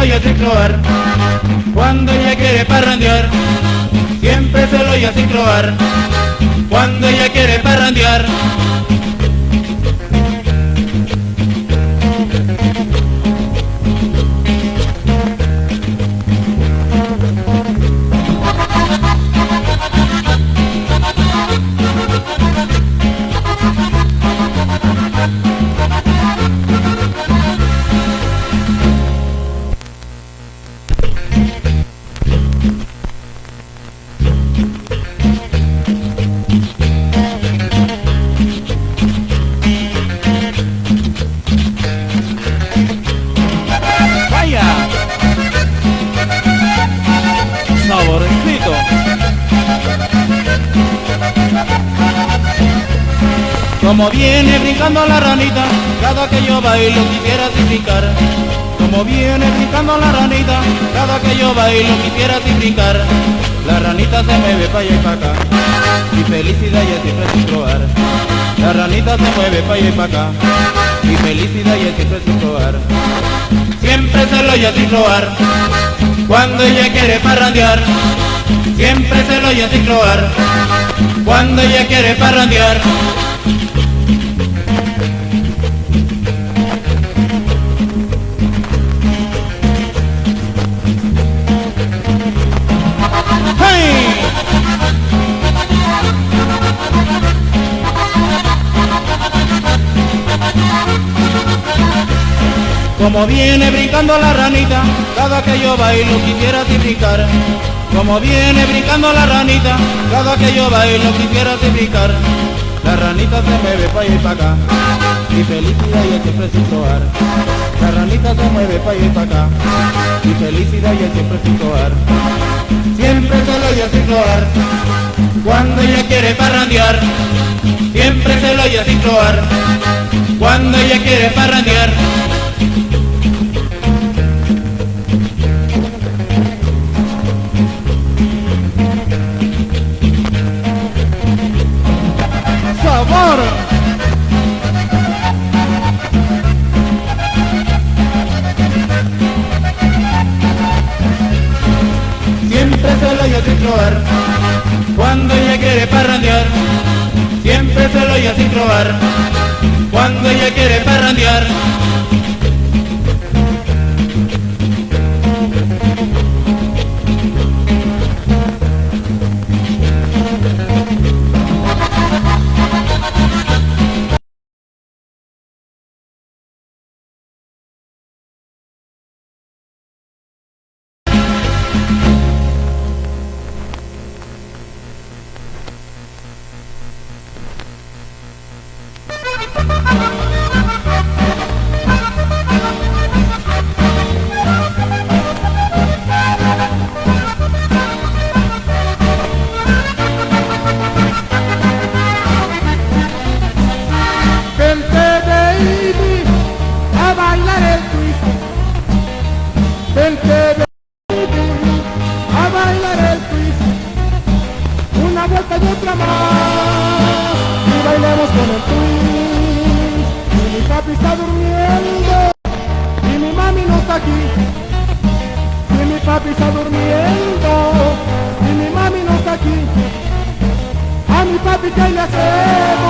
lo cloar, cuando ella quiere parrandear, siempre se lo oye sin cloar, cuando ella quiere parrandear. Como viene brincando la ranita, cada que yo bailo quisiera brincar. Como viene brincando la ranita, cada que yo bailo quisiera brincar. La ranita se mueve pa' allá y pa' acá, y felicidad ya siempre sin probar. La ranita se mueve pa' allá y pa' acá, y felicidad ya siempre sin probar. Siempre se lo oye sin probar, cuando ella quiere parrandear. Siempre se lo oye sin probar, cuando ella quiere parrandear. Como viene brincando la ranita, cada que yo bailo quisiera brincar. Como viene brincando la ranita, cada que yo bailo quisiera brincar. La ranita se mueve pa' allá y pa' acá, y felicidad y siempre sin probar. La ranita se mueve pa' allá y pa' acá, y felicidad y siempre sin probar. Siempre se lo oye sin probar, cuando ella quiere parrandear. Siempre se lo oye sin probar, cuando ella quiere parrandear. Cuando ella quiere parrandear. Y otra con el twist. Y mi papi está durmiendo y mi mami no está aquí. Y mi papi está durmiendo y mi mami no está aquí. A mi papi que le hacemos